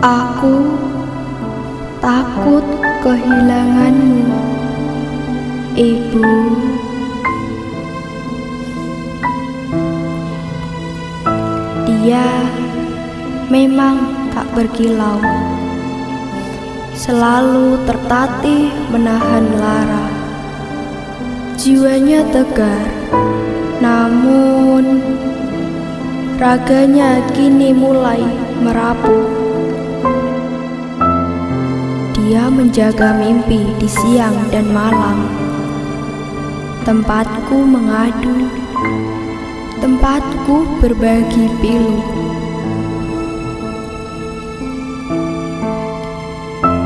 Aku takut kehilanganmu, Ibu. Dia memang tak berkilau, selalu tertatih menahan lara. Jiwanya tegar, namun raganya kini mulai merapuh. Menjaga mimpi di siang dan malam. Tempatku mengadu, tempatku berbagi pilu.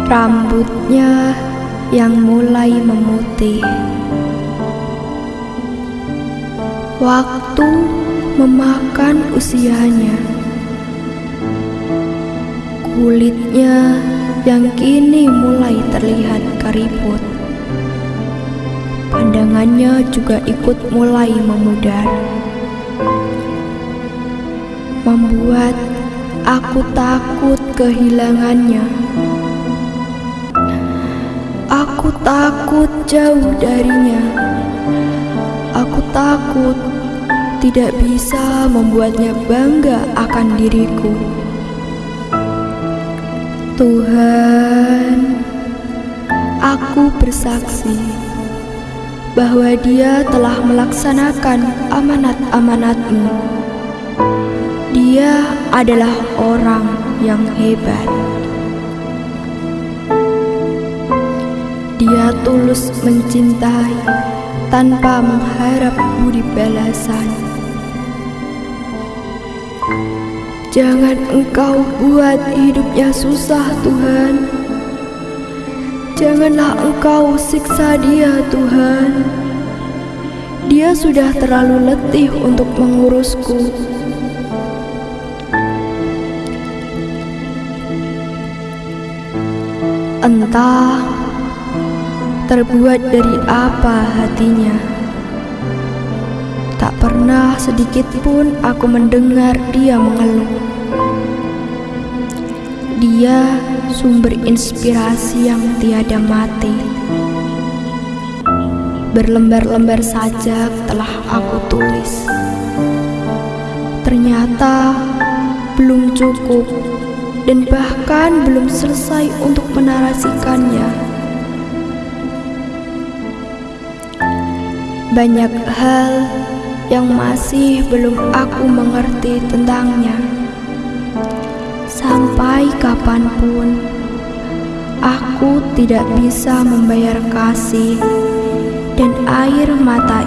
Rambutnya yang mulai memutih. Waktu memakan usianya. Kulitnya yang kini mulai terlihat keriput. Pandangannya juga ikut mulai memudar. Membuat aku takut kehilangannya. Aku takut jauh darinya. Aku takut tidak bisa membuatnya bangga akan diriku. Tuhan, aku bersaksi bahwa Dia telah melaksanakan amanat-amanat-Mu. Dia adalah orang yang hebat. Dia tulus mencintai tanpa mengharap budi balasan. Jangan engkau buat hidupnya susah Tuhan. Janganlah engkau siksa dia Tuhan. Dia sudah terlalu letih untuk mengurusku. Entah terbuat dari apa hatinya pernah sedikit pun aku mendengar dia mengeluh. Dia sumber inspirasi yang tiada mati. Berlembar-lembar sajak telah aku tulis. Ternyata belum cukup dan bahkan belum selesai untuk menarasikannya. Banyak hal yang masih belum aku mengerti tentangnya. Sampai kapan pun, aku tidak bisa membayar kasih dan air mata